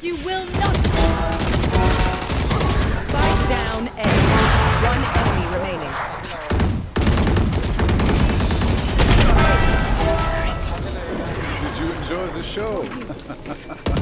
You will not. Spike down A. One enemy remaining. Did you enjoy the show?